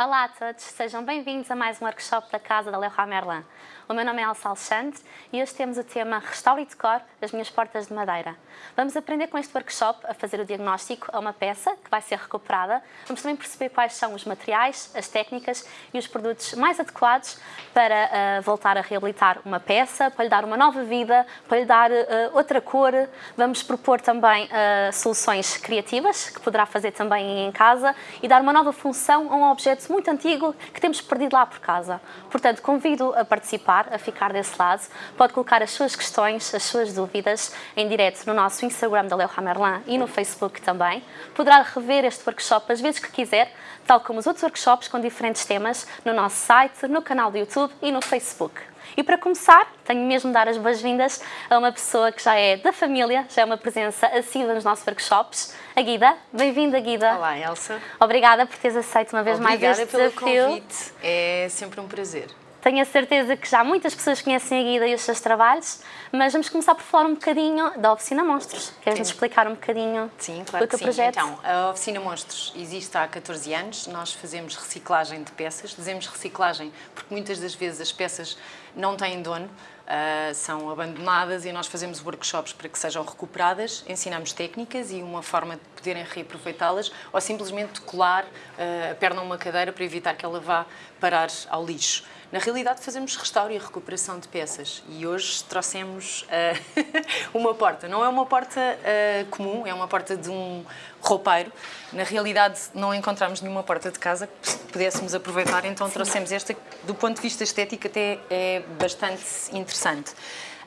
Olá a todos, sejam bem-vindos a mais um workshop da Casa da Leroy Merlin. O meu nome é Elsa Alexandre e hoje temos o tema Restauro e Decor das minhas portas de madeira. Vamos aprender com este workshop a fazer o diagnóstico a uma peça que vai ser recuperada. Vamos também perceber quais são os materiais, as técnicas e os produtos mais adequados para uh, voltar a reabilitar uma peça, para lhe dar uma nova vida, para lhe dar uh, outra cor. Vamos propor também uh, soluções criativas que poderá fazer também em casa e dar uma nova função a um objeto muito antigo que temos perdido lá por casa. Portanto, convido a participar a ficar desse lado. Pode colocar as suas questões, as suas dúvidas em direto no nosso Instagram da Leo Merlin e no Facebook também. Poderá rever este workshop as vezes que quiser, tal como os outros workshops com diferentes temas no nosso site, no canal do YouTube e no Facebook. E para começar, tenho mesmo de dar as boas-vindas a uma pessoa que já é da família, já é uma presença assídua nos nossos workshops, a Guida. Bem-vinda, Guida. Olá, Elsa. Obrigada por teres aceito uma vez Obrigada mais este pelo desafio. convite. É sempre um prazer. Tenho a certeza que já muitas pessoas conhecem a Guida e os seus trabalhos, mas vamos começar por falar um bocadinho da Oficina Monstros. Queres-nos explicar um bocadinho Sim, claro do teu que sim. projeto? Então, a Oficina Monstros existe há 14 anos, nós fazemos reciclagem de peças. Dizemos reciclagem porque muitas das vezes as peças não têm dono, ah, são abandonadas e nós fazemos workshops para que sejam recuperadas, ensinamos técnicas e uma forma de poderem reaproveitá-las ou simplesmente colar ah, a perna a uma cadeira para evitar que ela vá parar ao lixo. Na realidade, fazemos restauro e recuperação de peças e hoje trouxemos uh, uma porta. Não é uma porta uh, comum, é uma porta de um roupeiro. Na realidade, não encontramos nenhuma porta de casa que pudéssemos aproveitar, então trouxemos esta, do ponto de vista estético, até é bastante interessante.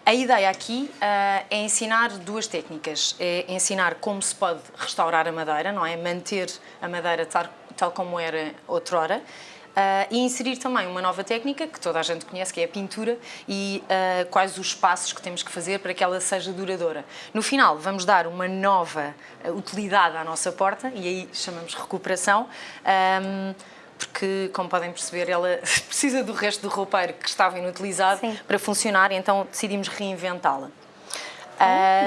A ideia aqui uh, é ensinar duas técnicas. É ensinar como se pode restaurar a madeira, não é? Manter a madeira tal, tal como era outrora e inserir também uma nova técnica que toda a gente conhece, que é a pintura, e uh, quais os passos que temos que fazer para que ela seja duradoura. No final, vamos dar uma nova uh, utilidade à nossa porta, e aí chamamos recuperação, porque, como podem perceber, ela precisa do resto do roupeiro que estava inutilizado Sim. para funcionar, então decidimos reinventá-la.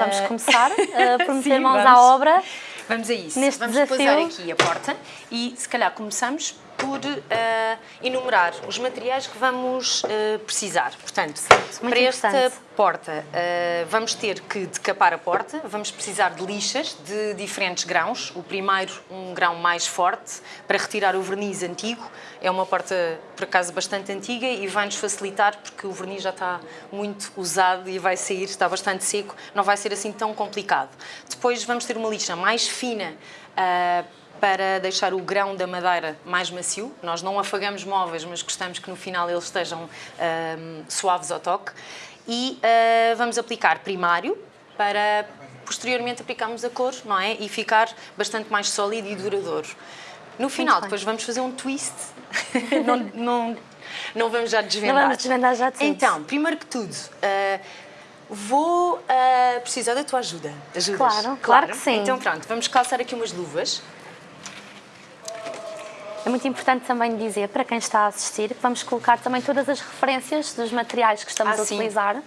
vamos começar por meter mãos vamos. à obra. Vamos a isso. Neste vamos desafio. aqui a porta e, se calhar, começamos por uh, enumerar os materiais que vamos uh, precisar. Portanto, Muito para esta porta uh, vamos ter que decapar a porta, vamos precisar de lixas de diferentes grãos. O primeiro, um grão mais forte, para retirar o verniz antigo. É uma porta, por acaso, bastante antiga e vai-nos facilitar porque o verniz já está muito usado e vai sair, está bastante seco, não vai ser assim tão complicado. Depois vamos ter uma lixa mais fina, para deixar o grão da madeira mais macio. Nós não afagamos móveis, mas gostamos que no final eles estejam um, suaves ao toque. E uh, vamos aplicar primário para posteriormente aplicarmos a cor, não é? E ficar bastante mais sólido e duradouro. No final, depois vamos fazer um twist. não, não, não vamos já desvendar. Não vamos desvendar já tudo. Então, primeiro que tudo, uh, vou uh, precisar da tua ajuda. Ajudas? Claro, claro, claro que sim. Então pronto, vamos calçar aqui umas luvas. É muito importante também dizer para quem está a assistir que vamos colocar também todas as referências dos materiais que estamos ah, a utilizar. Sim.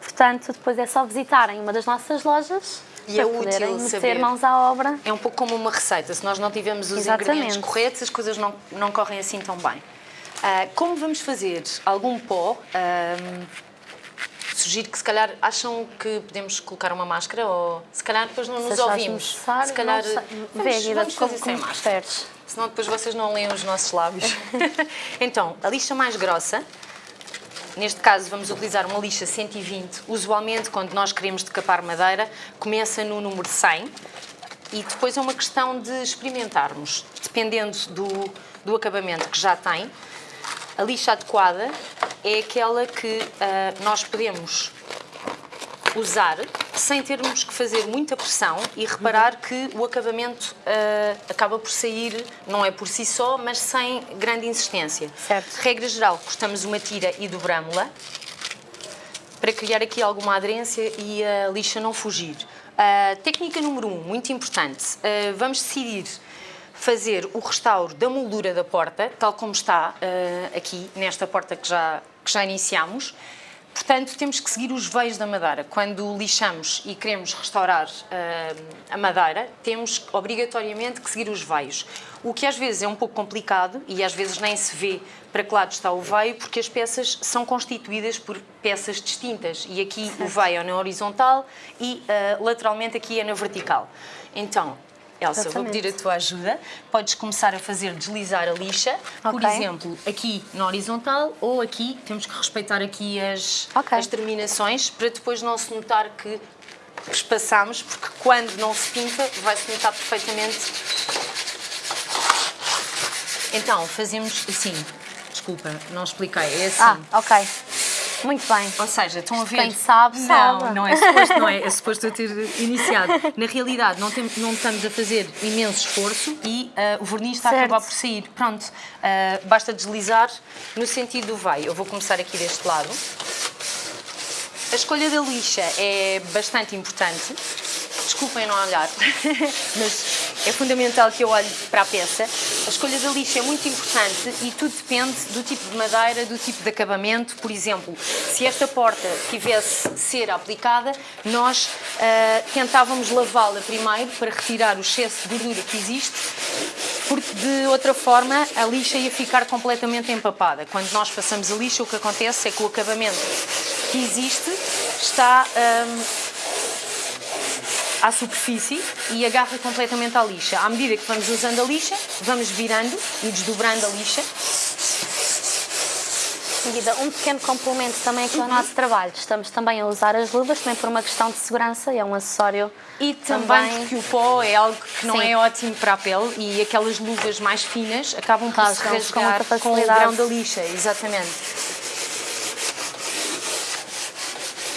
Portanto, depois é só visitarem uma das nossas lojas e para é poderem útil meter saber. mãos à obra. É um pouco como uma receita. Se nós não tivermos os Exatamente. ingredientes corretos, as coisas não, não correm assim tão bem. Uh, como vamos fazer algum pó, uh, sugiro que se calhar acham que podemos colocar uma máscara ou se calhar depois não nos ouvimos. Se calhar vamos, vamos, vamos fazer sem como máscara. Preferes. Senão depois vocês não leem os nossos lábios. então, a lixa mais grossa, neste caso vamos utilizar uma lixa 120. Usualmente, quando nós queremos decapar madeira, começa no número 100 e depois é uma questão de experimentarmos, dependendo do, do acabamento que já tem. A lixa adequada é aquela que uh, nós podemos usar sem termos que fazer muita pressão e reparar que o acabamento uh, acaba por sair, não é por si só, mas sem grande insistência. Certo. Regra geral, cortamos uma tira e dobramos-la para criar aqui alguma aderência e a lixa não fugir. Uh, técnica número 1, um, muito importante, uh, vamos decidir fazer o restauro da moldura da porta, tal como está aqui nesta porta que já, que já iniciamos, Portanto, temos que seguir os veios da madeira. Quando lixamos e queremos restaurar uh, a madeira, temos obrigatoriamente que seguir os veios. O que às vezes é um pouco complicado e às vezes nem se vê para que lado está o veio, porque as peças são constituídas por peças distintas. E aqui certo. o veio é na horizontal e uh, lateralmente aqui é na vertical. Então, Elsa, Exatamente. vou pedir a tua ajuda. Podes começar a fazer deslizar a lixa, okay. por exemplo, aqui na horizontal ou aqui, temos que respeitar aqui as, okay. as terminações para depois não se notar que espaçamos, porque quando não se pinta vai-se notar perfeitamente. Então, fazemos assim. Desculpa, não expliquei, é assim. Ah, ok. Muito bem. Ou seja, estão a ver. Quem sabe, sabe. Não, não é suposto, não é, é suposto eu ter iniciado. Na realidade, não, tem, não estamos a fazer imenso esforço e uh, o verniz está certo. a acabar por sair. Pronto, uh, basta deslizar no sentido do vai. Eu vou começar aqui deste lado. A escolha da lixa é bastante importante desculpem não olhar, mas é fundamental que eu olhe para a peça. A escolha da lixa é muito importante e tudo depende do tipo de madeira, do tipo de acabamento. Por exemplo, se esta porta tivesse cera aplicada, nós uh, tentávamos lavá-la primeiro para retirar o excesso de gordura que existe, porque de outra forma a lixa ia ficar completamente empapada. Quando nós passamos a lixa, o que acontece é que o acabamento que existe está... Ah, à superfície e agarra completamente à lixa. À medida que vamos usando a lixa, vamos virando e desdobrando a lixa. Seguida, um pequeno complemento também aqui ao nosso trabalho. Estamos também a usar as luvas, também por uma questão de segurança, é um acessório E também, também porque o pó é algo que não Sim. é ótimo para a pele e aquelas luvas mais finas acabam por se rasgar com, com o grão da lixa, exatamente.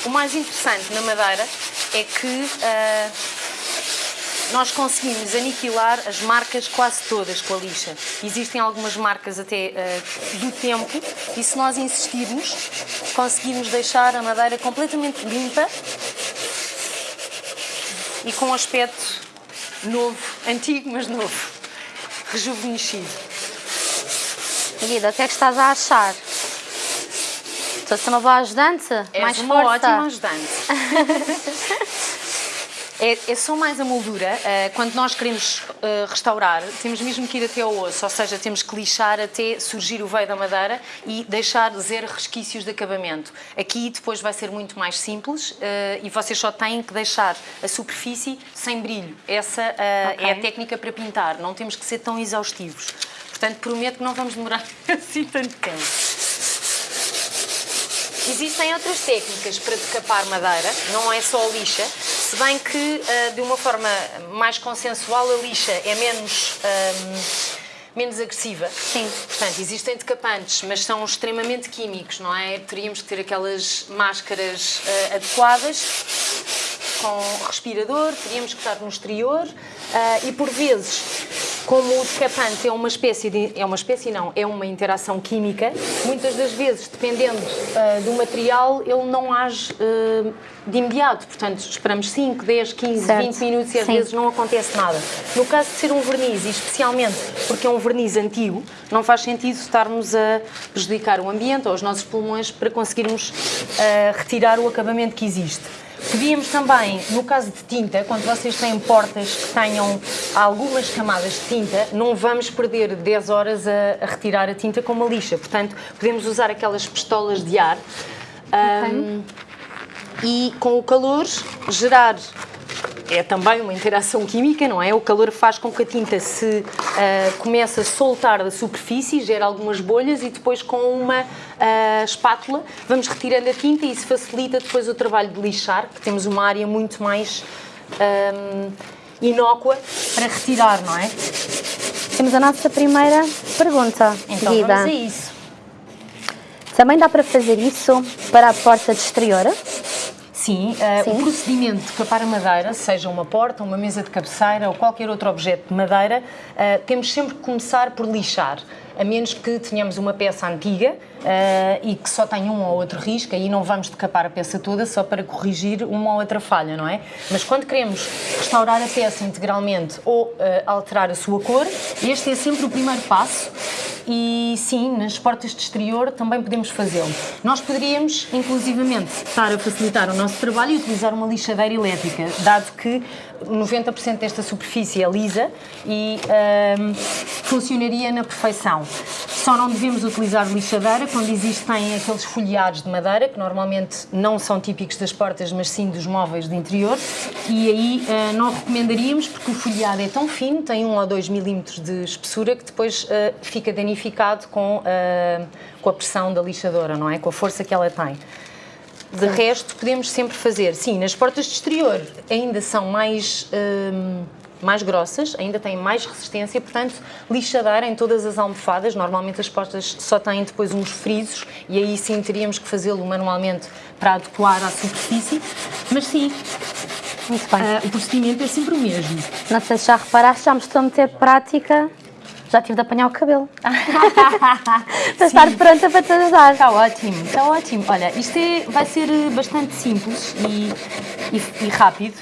O mais interessante na madeira é que uh, nós conseguimos aniquilar as marcas quase todas com a lixa. Existem algumas marcas até uh, do tempo e se nós insistirmos, conseguimos deixar a madeira completamente limpa e com um aspecto novo, antigo mas novo, rejuvenescido. Guida, o que é que estás a achar? Estou a ser uma boa ajudante? És mais uma força. ótima ajudante. É, é, só mais a moldura. Uh, quando nós queremos uh, restaurar, temos mesmo que ir até ao osso, ou seja, temos que lixar até surgir o veio da madeira e deixar zero resquícios de acabamento. Aqui depois vai ser muito mais simples uh, e vocês só têm que deixar a superfície sem brilho. Essa okay. é a técnica para pintar, não temos que ser tão exaustivos. Portanto, prometo que não vamos demorar assim tanto tempo. Existem outras técnicas para decapar madeira, não é só a lixa, se bem que uh, de uma forma mais consensual a lixa é menos, um, menos agressiva. Sim. Portanto, existem decapantes, mas são extremamente químicos, não é? Teríamos que ter aquelas máscaras uh, adequadas com respirador, teríamos que estar no exterior uh, e por vezes como o decapante é uma espécie de, é uma espécie não, é uma interação química, muitas das vezes, dependendo uh, do material, ele não age uh, de imediato, portanto esperamos 5, 10, 15, certo. 20 minutos e às Sim. vezes não acontece nada. No caso de ser um verniz, e especialmente porque é um verniz antigo, não faz sentido estarmos a prejudicar o ambiente ou os nossos pulmões para conseguirmos uh, retirar o acabamento que existe. Podíamos também, no caso de tinta, quando vocês têm portas que tenham algumas camadas de tinta, não vamos perder 10 horas a, a retirar a tinta com uma lixa. Portanto, podemos usar aquelas pistolas de ar okay. um, e com o calor gerar é também uma interação química, não é? O calor faz com que a tinta se uh, comece a soltar da superfície, gera algumas bolhas e depois com uma uh, espátula vamos retirando a tinta e isso facilita depois o trabalho de lixar, que temos uma área muito mais um, inócua para retirar, não é? Temos a nossa primeira pergunta. Então Guida. vamos a isso. Também dá para fazer isso para a porta de exterior? Sim, uh, Sim, o procedimento de capar a madeira, seja uma porta, uma mesa de cabeceira ou qualquer outro objeto de madeira, uh, temos sempre que começar por lixar, a menos que tenhamos uma peça antiga uh, e que só tenha um ou outro risco, aí não vamos decapar a peça toda só para corrigir uma ou outra falha, não é? Mas quando queremos restaurar a peça integralmente ou alterar a sua cor, este é sempre o primeiro passo e sim, nas portas de exterior também podemos fazê-lo. Nós poderíamos, inclusivamente, estar a facilitar o nosso trabalho e utilizar uma lixadeira elétrica, dado que 90% desta superfície é lisa e hum, funcionaria na perfeição. Só não devemos utilizar lixadeira quando existem aqueles folheados de madeira, que normalmente não são típicos das portas, mas sim dos móveis de interior, e aí uh, não recomendaríamos porque o folheado é tão fino, tem 1 ou 2 milímetros de espessura, que depois uh, fica danificado com, uh, com a pressão da lixadora, não é? Com a força que ela tem. De resto, podemos sempre fazer. Sim, nas portas de exterior ainda são mais mais grossas, ainda têm mais resistência, portanto, lixadeira em todas as almofadas. Normalmente as portas só têm depois uns frisos e aí sim teríamos que fazê-lo manualmente para adequar à superfície, mas sim, Muito bem. Uh, o procedimento é sempre o mesmo. Não sei se já reparaste, já me estou a meter prática já tive de apanhar o cabelo. para estar pronta para te ajudar. Está ótimo, está ótimo. Olha, isto é, vai ser bastante simples e, e, e rápido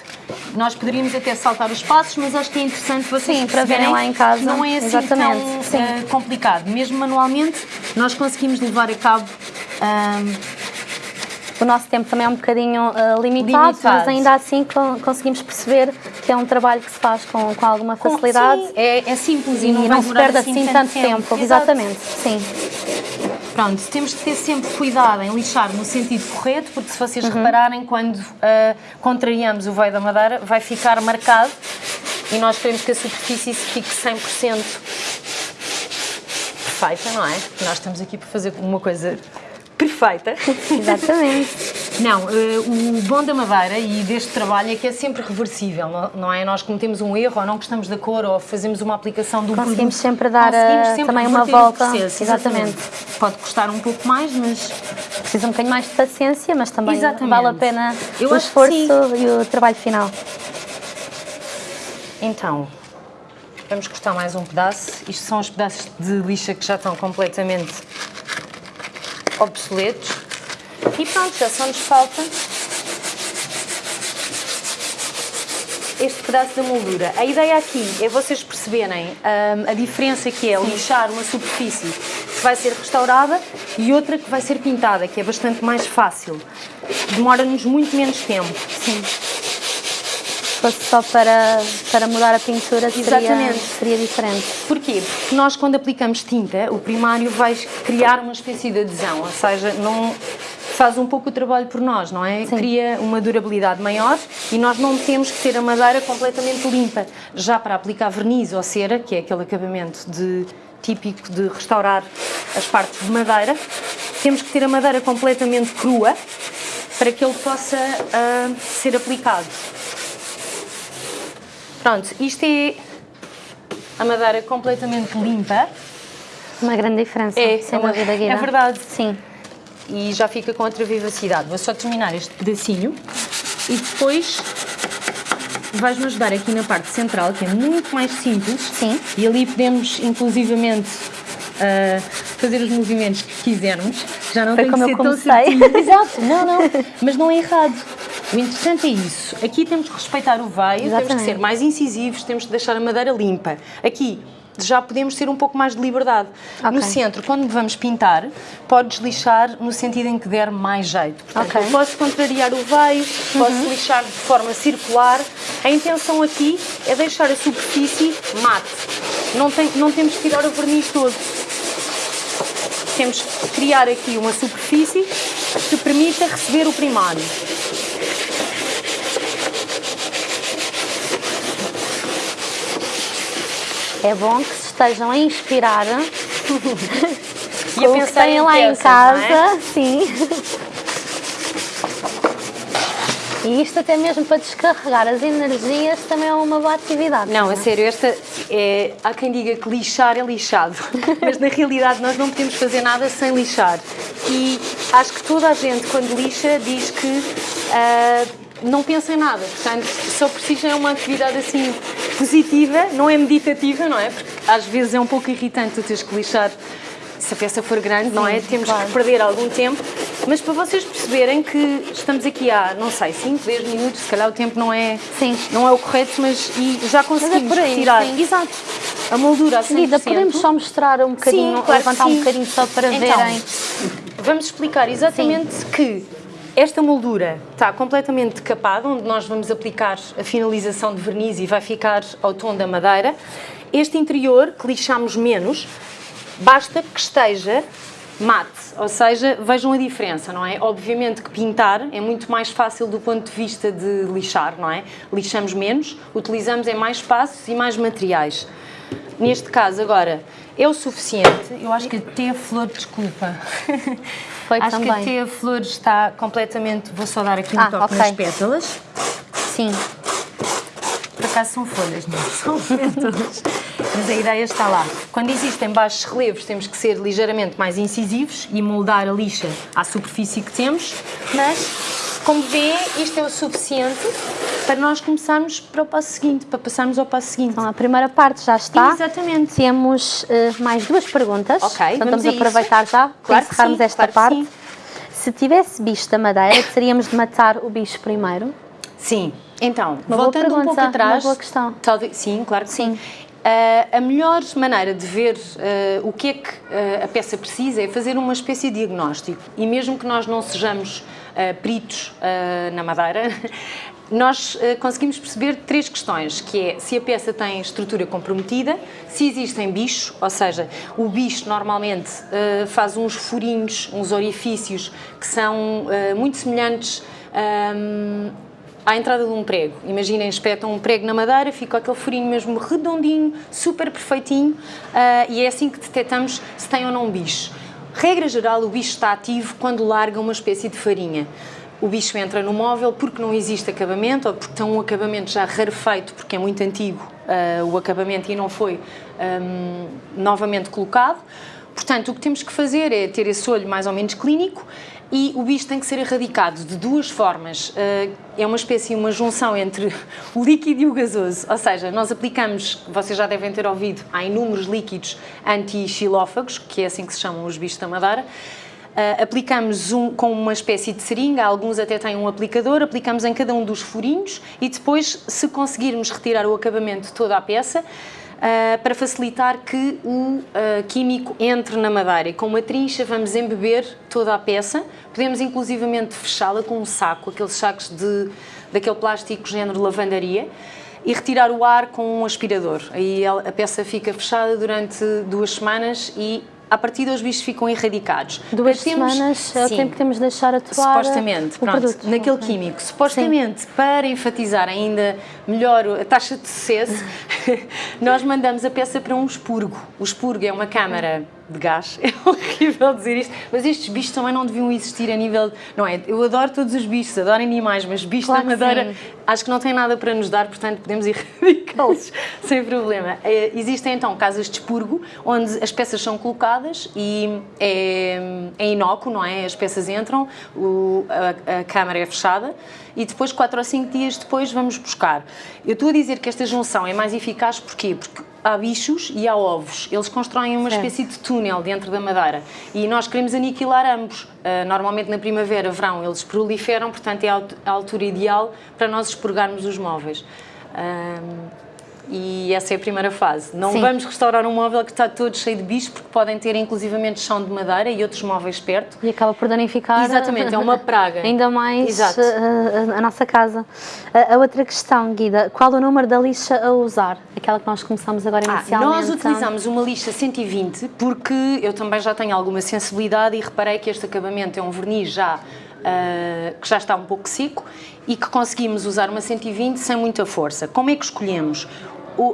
nós poderíamos até saltar os passos, mas acho que é interessante vocês Sim, para verem lá em casa. Não é assim Exatamente. tão uh, complicado. Mesmo manualmente, nós conseguimos levar a cabo. Uh, o nosso tempo também é um bocadinho uh, limitado, limitado, mas ainda assim conseguimos perceber que é um trabalho que se faz com, com alguma facilidade. Sim, é, é simples e, e não, não se perde assim, assim tanto tempo. tempo. Exatamente, sim. Pronto, temos que ter sempre cuidado em lixar no sentido correto, porque se vocês uhum. repararem, quando uh, contrariamos o veio da madeira, vai ficar marcado e nós queremos que a superfície fique 100% perfeita, não é? Nós estamos aqui para fazer uma coisa perfeita. Exatamente. Não, uh, o bom da madeira e deste trabalho é que é sempre reversível, não é? Nós cometemos um erro ou não gostamos da cor ou fazemos uma aplicação do Conseguimos produto. sempre dar Conseguimos sempre também uma volta. Exatamente. exatamente. Pode custar um pouco mais, mas... Precisa um bocadinho mais de paciência, mas também exatamente. vale a pena Eu o esforço e o trabalho final. Então, vamos cortar mais um pedaço. Isto são os pedaços de lixa que já estão completamente obsoletos. E pronto, já só nos falta este pedaço da moldura. A ideia aqui é vocês perceberem um, a diferença que é lixar uma superfície que vai ser restaurada e outra que vai ser pintada, que é bastante mais fácil. Demora-nos muito menos tempo. Sim. Se fosse só para, para mudar a pintura, seria, seria diferente. Porquê? Porque nós, quando aplicamos tinta, o primário vai criar uma espécie de adesão, ou seja, não faz um pouco o trabalho por nós, não é? Sim. Cria uma durabilidade maior e nós não temos que ter a madeira completamente limpa. Já para aplicar verniz ou cera, que é aquele acabamento de, típico de restaurar as partes de madeira, temos que ter a madeira completamente crua para que ele possa uh, ser aplicado. Pronto, isto é a madeira completamente limpa. Uma grande diferença, é, sem uma, dúvida, Guida. É verdade. Sim e já fica com outra vivacidade. Vou só terminar este pedacinho e depois vais-me ajudar aqui na parte central, que é muito mais simples. Sim. E ali podemos, inclusivamente, uh, fazer os movimentos que quisermos. Já não Foi tem como que ser eu comecei. tão Exato, não, não. Mas não é errado. O interessante é isso. Aqui temos que respeitar o veio, temos que ser mais incisivos, temos que deixar a madeira limpa. Aqui já podemos ter um pouco mais de liberdade. Okay. No centro, quando vamos pintar, podes lixar no sentido em que der mais jeito. Portanto, okay. posso contrariar o veio, uhum. posso lixar de forma circular. A intenção aqui é deixar a superfície mate. Não, tem, não temos que tirar o verniz todo. Temos que criar aqui uma superfície que permita receber o primário. É bom que se estejam a inspirar e a pensar têm lá peças, em casa, é? sim. E isto até mesmo para descarregar as energias também é uma boa atividade. Não, não é? a sério, esta é, há quem diga que lixar é lixado, mas na realidade nós não podemos fazer nada sem lixar. E acho que toda a gente quando lixa diz que uh, não pensa em nada, portanto só precisa é uma atividade assim positiva, não é meditativa, não é? Porque às vezes é um pouco irritante tu teres que lixar se a peça for grande, Sim, não é? Temos claro. que perder algum tempo Mas para vocês perceberem que estamos aqui há, não sei, 5, 10 minutos, se calhar o tempo não é, Sim. não é o correto, mas e já conseguimos por aí, retirar sim. exato, a moldura a 100%. Guida, podemos só mostrar um bocadinho, Sim, claro levantar um sim. bocadinho só para Então, verem. Vamos explicar exatamente que esta moldura está completamente decapada, onde nós vamos aplicar a finalização de verniz e vai ficar ao tom da madeira. Este interior, que lixamos menos, basta que esteja mate, ou seja, vejam a diferença, não é? Obviamente que pintar é muito mais fácil do ponto de vista de lixar, não é? Lixamos menos, utilizamos em mais espaços e mais materiais. Neste caso, agora, é o suficiente. Eu acho que até a flor, desculpa. Foi acho também. que até a flor está completamente. Vou só dar aqui um Ah, toque ok. nas pétalas. Sim, Por acaso são folhas, não são pétalas. Mas a ideia está lá. Quando existem baixos relevos, temos que ser ligeiramente mais incisivos e moldar a lixa à superfície que temos, mas, como vê, isto é o suficiente para nós começarmos para o passo seguinte, para passarmos ao passo seguinte. então a primeira parte já está. Exatamente. Temos eh, mais duas perguntas. Ok, Portanto, vamos vamos a isso. aproveitar já para Claro que encerrarmos sim, esta claro parte. Se tivesse bicho da madeira, teríamos de matar o bicho primeiro? Sim. Então, Uma voltando um pouco pergunta, atrás. uma boa questão. Talvez, sim, claro que sim. Sim. Ah, a melhor maneira de ver ah, o que é que ah, a peça precisa é fazer uma espécie de diagnóstico. E mesmo que nós não sejamos ah, peritos na madeira, nós conseguimos perceber três questões, que é se a peça tem estrutura comprometida, se existem bichos, ou seja, o bicho normalmente faz uns furinhos, uns orifícios que são muito semelhantes ahm, à entrada de um prego. Imaginem, espetam um prego na madeira, fica aquele furinho mesmo redondinho, super perfeitinho, ah, e é assim que detectamos se tem ou não um bicho. Regra geral, o bicho está ativo quando larga uma espécie de farinha. O bicho entra no móvel porque não existe acabamento ou porque tem um acabamento já rarefeito, porque é muito antigo ah, o acabamento e não foi ahm, novamente colocado. Portanto, o que temos que fazer é ter esse olho mais ou menos clínico e o bicho tem que ser erradicado de duas formas. Eh, É uma espécie, uma junção entre o líquido e o gasoso. Ou seja, nós aplicamos, vocês já devem ter ouvido, há inúmeros líquidos anti-xilófagos, que é assim que se chamam os bichos da madeira. Uh, aplicamos um, com uma espécie de seringa, alguns até têm um aplicador, aplicamos em cada um dos furinhos e depois, se conseguirmos retirar o acabamento de toda a peça, uh, para facilitar que o uh, químico entre na madeira. Com uma trincha vamos embeber toda a peça, podemos inclusivamente fechá-la com um saco, aqueles sacos de, daquele plástico género lavandaria, e retirar o ar com um aspirador. Aí a peça fica fechada durante duas semanas e a partir os bichos ficam erradicados. Duas temos- semanas é o Sim. tempo que temos de deixar atuar Supostamente, o pronto, produto. naquele químico. Supostamente, para enfatizar ainda melhor a taxa de sucesso, nós mandamos a peça para um expurgo. O expurgo é uma câmara de gás, é horrível dizer isto, mas estes bichos também não deviam existir a nível. Não é? Eu adoro todos os bichos, adoro animais, mas bichos Claro da madeira sim. acho que não têm nada para nos dar, portanto podemos erradicá-los sem problema. Eh, Existem então casas de expurgo, onde as peças são colocadas e é, é inócuo, não é? As peças entram, o- a, a câmara é fechada e depois, 4 ou 5 dias depois, vamos buscar. Eu estou a dizer que esta junção é mais eficaz porquê? Porque há bichos e há ovos. Eles constroem uma Certo. espécie de túnel dentro da madeira e nós queremos aniquilar ambos. Ah, normalmente na primavera, verão, eles proliferam, portanto é a alt- a altura ideal para nós expurgarmos os móveis. Ahm, e essa é a primeira fase. Não Sim. vamos restaurar um móvel que está todo cheio de bichos, porque podem ter inclusivamente chão de madeira e outros móveis perto. E acaba por danificar. Exatamente, é uma praga. Ainda mais uh, a, a nossa casa. A, a outra questão, Guida, qual o número da lixa a usar? Aquela que nós começamos agora Ah, inicialmente. nós utilizamos uma lixa 120 porque eu também já tenho alguma sensibilidade e reparei que este acabamento é um verniz já ah, que já está um pouco seco e que conseguimos usar uma 120 sem muita força. Como é que escolhemos?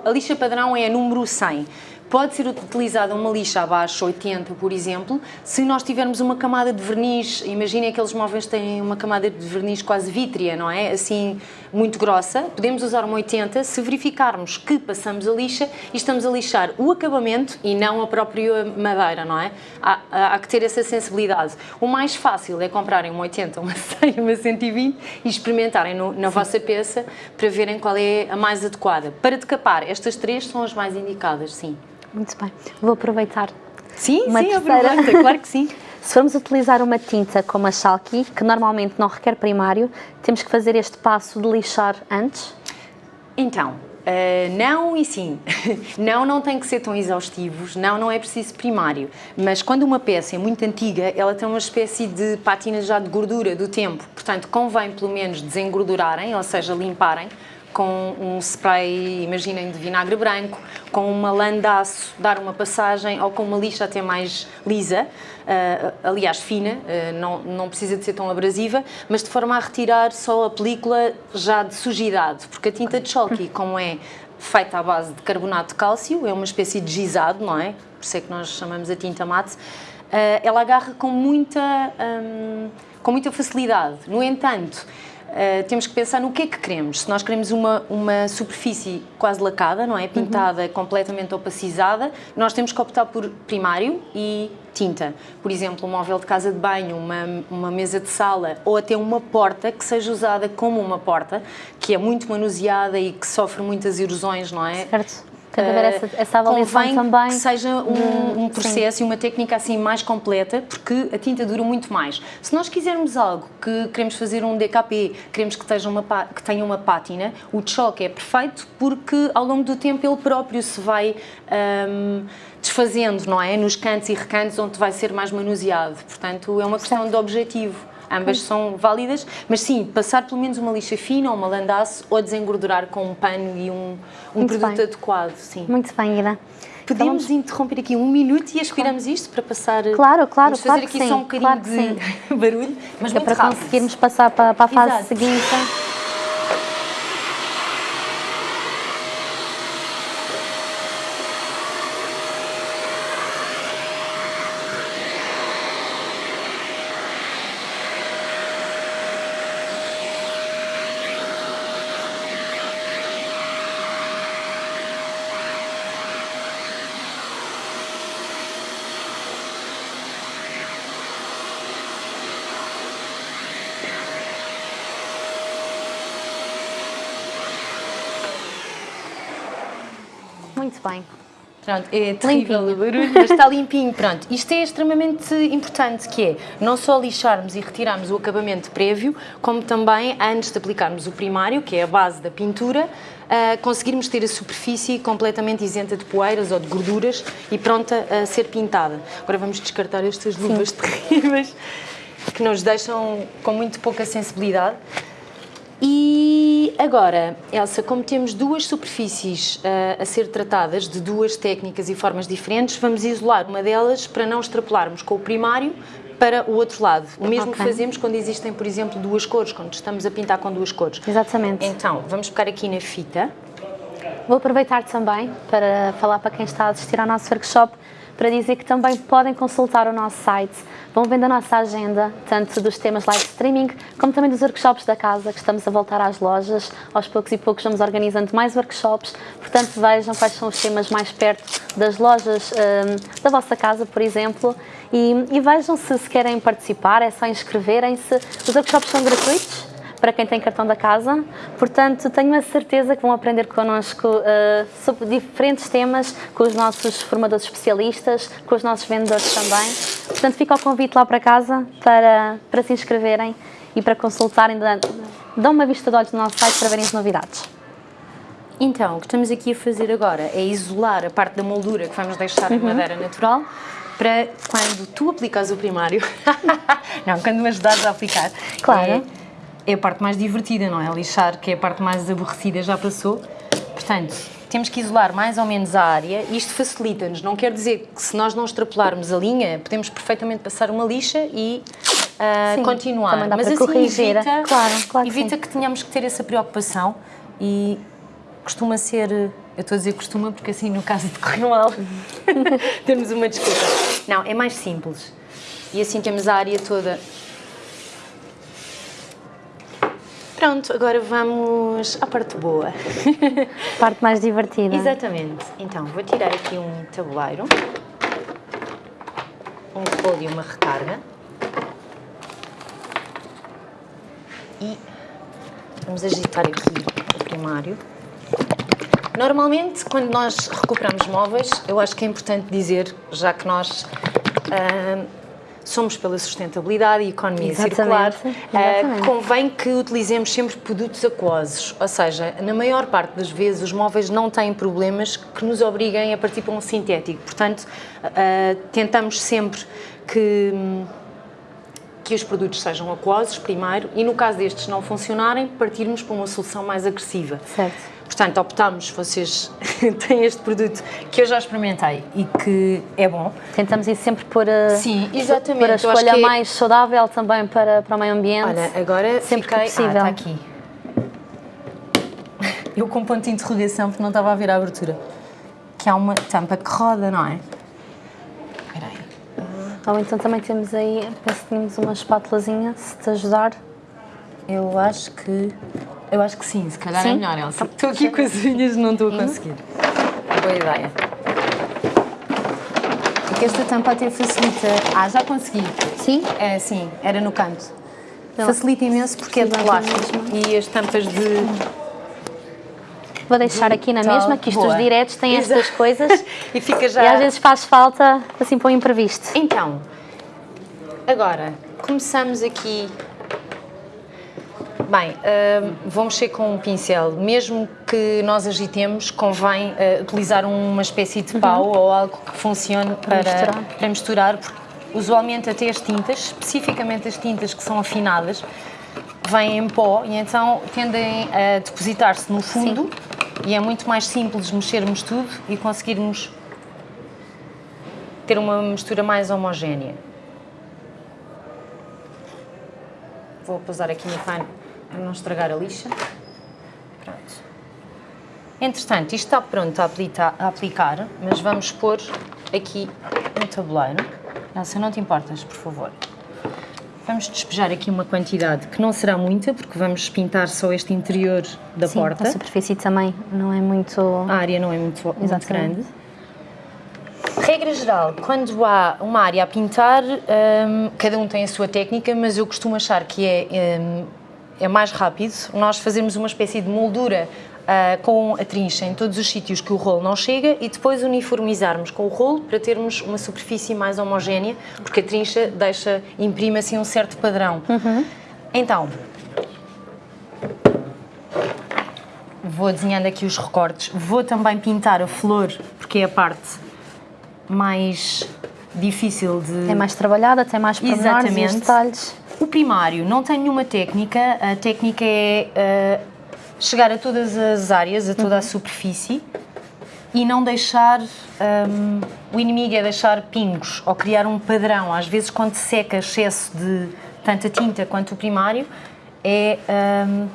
A lixa padrão é a número 100. Pode ser utilizada uma lixa abaixo, 80, por exemplo, se nós tivermos uma camada de verniz, imaginem aqueles móveis que têm uma camada de verniz quase vítrea, não é? Assim, muito grossa, podemos usar uma 80 se verificarmos que passamos a lixa e estamos a lixar o acabamento e não a própria madeira, não é? Há, há- há que ter essa sensibilidade. O mais fácil é comprarem uma 80, uma 100, uma 120 e experimentarem no- na vossa peça para verem qual é a mais adequada. Para decapar, estas três são as mais indicadas, sim. Muito bem. Vou aproveitar. Sim, Uma sim, terceira. aproveita, claro que sim. Se formos utilizar uma tinta como a Shalky, que normalmente não requer primário, temos que fazer este passo de lixar antes? Então, Uh, não e sim. não, não tem que ser tão exaustivos, não, não é preciso primário. Mas quando uma peça é muito antiga, ela tem uma espécie de pátina já de gordura do tempo. Portanto, convém pelo menos desengordurarem, ou seja, limparem, com um spray, imaginem, de vinagre branco, com uma lã de aço, dar uma passagem, ou com uma lixa até mais lisa, uh, aliás fina, uh, não, não precisa de ser tão abrasiva, mas de forma a retirar só a película já de sujidade, porque a tinta de Chalky, como é feita à base de carbonato de cálcio, é uma espécie de gizado, não é? Por isso é que nós chamamos a tinta mate, uh, ela agarra com muita, um, com muita facilidade. No entanto, Uh, temos que pensar no que é que queremos. Se nós queremos uma, uma superfície quase lacada, não é? Pintada, uhum. completamente opacizada, nós temos que optar por primário e tinta. Por exemplo, um móvel de casa de banho, uma, uma mesa de sala ou até uma porta que seja usada como uma porta, que é muito manuseada e que sofre muitas erosões, não é? Certo. Que haver essa, essa avaliação também. que seja um, um processo sim. e uma técnica assim mais completa, porque a tinta dura muito mais. Se nós quisermos algo que queremos fazer um DKP, queremos que, tenha uma, que tenha uma pátina, o choque é perfeito porque ao longo do tempo ele próprio se vai um, desfazendo, não é? Nos cantos e recantos onde vai ser mais manuseado. Portanto, é uma questão de objetivo. Ambas são válidas, mas sim, passar pelo menos uma lixa fina ou uma landaço ou desengordurar com um pano e um, um produto bem. adequado. Sim. Muito bem, Ida. Podemos então, interromper aqui um minuto e aspiramos claro. isto para passar. Claro, claro, Vamos claro. fazer aqui sim, só um bocadinho claro de barulho, mas é para rápido. conseguirmos passar para, para a fase Exato. seguinte. Muito bem. Pronto, é terrível o barulho, mas está limpinho. Pronto, isto é extremamente importante, que é não só lixarmos e retirarmos o acabamento prévio, como também, antes de aplicarmos o primário, que é a base da pintura, uh, conseguirmos ter a superfície completamente isenta de poeiras ou de gorduras e pronta a ser pintada. Agora vamos descartar estas luvas Sim. terríveis que nos deixam com muito pouca sensibilidade. Agora, Elsa, como temos duas superfícies uh, a ser tratadas de duas técnicas e formas diferentes, vamos isolar uma delas para não extrapolarmos com o primário para o outro lado. O mesmo okay. que fazemos quando existem, por exemplo, duas cores, quando estamos a pintar com duas cores. Exatamente. Então, vamos pegar aqui na fita. Vou aproveitar também para falar para quem está a assistir ao nosso workshop para dizer que também podem consultar o nosso site, vão vendo a nossa agenda, tanto dos temas live streaming, como também dos workshops da casa, que estamos a voltar às lojas, aos poucos e poucos vamos organizando mais workshops, portanto vejam quais são os temas mais perto das lojas um, da vossa casa, por exemplo, e, e vejam se, se querem participar, é só inscreverem-se, os workshops são gratuitos, para quem tem cartão da casa. Portanto, tenho a certeza que vão aprender connosco uh, sobre diferentes temas com os nossos formadores especialistas, com os nossos vendedores também. Portanto, fica o convite lá para casa para, para se inscreverem e para consultarem, dão uma vista de olhos no nosso site para verem as novidades. Então, o que estamos aqui a fazer agora é isolar a parte da moldura que vamos deixar uhum. em madeira natural para quando tu aplicas o primário, não, quando me ajudares a aplicar, claro. É, é a parte mais divertida, não é? Lixar, que é a parte mais aborrecida, já passou. Portanto, temos que isolar mais ou menos a área. Isto facilita-nos. Não quer dizer que se nós não extrapolarmos a linha, podemos perfeitamente passar uma lixa e uh, sim, continuar. Mas assim corrigir. evita, claro, claro evita que, que tenhamos que ter essa preocupação e costuma ser... Eu estou a dizer costuma porque assim, no caso de correr mal, temos uma desculpa. Não, é mais simples. E assim temos a área toda Pronto, agora vamos à parte boa. parte mais divertida. Exatamente. Então, vou tirar aqui um tabuleiro, um rolo e uma recarga. E vamos agitar aqui o primário. Normalmente, quando nós recuperamos móveis, eu acho que é importante dizer, já que nós uh, somos pela sustentabilidade e economia Exatamente, circular, eh, exatamente. convém que utilizemos sempre produtos aquosos, ou seja, na maior parte das vezes os móveis não têm problemas que nos obriguem a partir para um sintético, portanto eh, tentamos sempre que que os produtos sejam aquosos primeiro e no caso destes não funcionarem, partirmos para uma solução mais agressiva. Certo. Portanto, optamos, vocês têm este produto que eu já experimentei e que é bom. Tentamos ir sempre por a, Sim, exatamente. por a escolha é- mais saudável também para, para o meio ambiente. Olha, agora Sempre que fiquei... possível. Ah, está aqui. Eu com ponto de interrogação porque não estava a ver a abertura. Que há uma tampa que roda, não é? Espera aí. Ou então também temos aí, penso que tínhamos uma espátulazinha, se te ajudar. Eu acho que. Eu acho que sim, se calhar é Sim? melhor, Elsa. Estou aqui com as unhas, não estou a conseguir. Boa ideia. Porque esta tampa até facilita. Ah, já consegui. Sim? É, sim, era no canto. Não. Facilita imenso porque é de plástico e as tampas de. Vou deixar aqui na Tal. mesma, que isto Boa. os diretos têm Exato. estas coisas e fica já. e às vezes faz falta assim para o imprevisto. Então, agora começamos aqui. Bem, hum, vou mexer com um pincel. Mesmo que nós agitemos, convém uh, utilizar uma espécie de pau ou algo que funcione para, misturar. para misturar, porque usualmente até as tintas, especificamente as tintas que são afinadas, vêm em pó e então tendem a depositar-se no fundo e é muito mais simples mexermos tudo e conseguirmos ter uma mistura mais homogénea. Vou pousar aqui no pano para não estragar a lixa. Pronto. Entretanto, isto está pronto a aplicar, a aplicar, mas vamos pôr aqui no tabuleiro. Elsa, não te importas, por favor? Vamos despejar aqui uma quantidade que não será muita, porque vamos pintar só este interior da Sim, porta. a superfície também não é muito... A área não é muito, muito grande. Regra geral, quando há uma área a pintar, hum, cada um tem a sua técnica, mas eu costumo achar que é, hum, é mais rápido nós fazermos uma espécie de moldura ah, com a trincha em todos os sítios que o rolo não chega e depois uniformizarmos com o rolo para termos uma superfície mais homogénea, porque a trincha deixa, imprime assim um certo padrão. Então, vou desenhando aqui os recortes, vou também pintar a flor, porque é a parte mais difícil de... É mais trabalhada, tem mais pormenores e detalhes. O primário não tem nenhuma técnica, a técnica é ah, chegar a todas as áreas, a toda a superfície e não deixar. hum, o inimigo é deixar pingos ou criar um padrão. Às vezes, quando se seca excesso de tanto a tinta quanto o primário, é, hum,